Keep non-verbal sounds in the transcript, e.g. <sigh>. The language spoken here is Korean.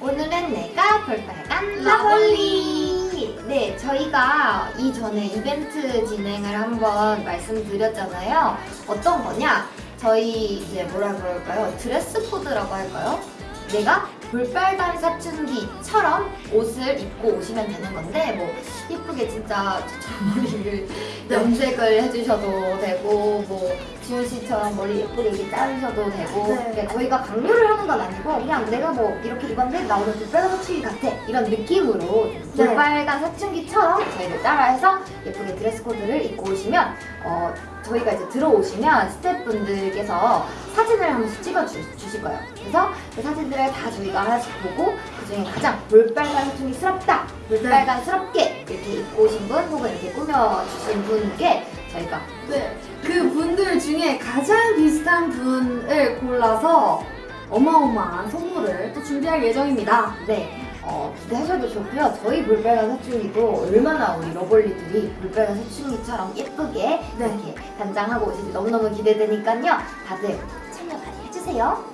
오늘은 내가 볼빨간 라볼리. 네 저희가 이전에 이벤트 진행을 한번 말씀드렸잖아요. 어떤 거냐? 저희 이제 뭐라 그럴까요? 드레스 코드라고 할까요? 내가 볼빨간 사춘기처럼 옷을 입고 오시면 되는 건데 뭐 예쁘게 진짜 <laughs> 저처럼 머리를 염색을 해주셔도 되고 뭐 지훈 씨처럼 머리 예쁘게 이렇게 자르셔도 되고 네. 저희가 강요를 하는 건 아니고 그냥 내가 뭐 이렇게 입었는데 나 오늘 볼빨간 사춘기 같아 이런 느낌으로 네. 볼빨간 사춘기처럼 저희를 따라해서 예쁘게 드레스 코드를 입고 오시면 어 저희가 이제 들어오시면 스태프분들께서 사진을 한 번씩 찍어 주, 주실 거예요. 그래서 그 사진들을 다 저희가 하나씩 보고 그 중에 가장 볼빨간 사춘기스럽다, 볼빨간스럽게 이렇게 입고 오신 분 혹은 이렇게 꾸며주신 분께 저희가 네. 그 분들 중에 가장 비슷한 분을 골라서 어마어마한 선물을 또 준비할 예정입니다. 네. 어, 기대하셔도 좋고요. 저희 볼빨간 사춘기도 얼마나 우리 러블리들이 볼빨간 사춘기처럼 예쁘게 네. 이렇게 단장하고 오실지 너무너무 기대되니까요. 다들 참여 많이 해주세요.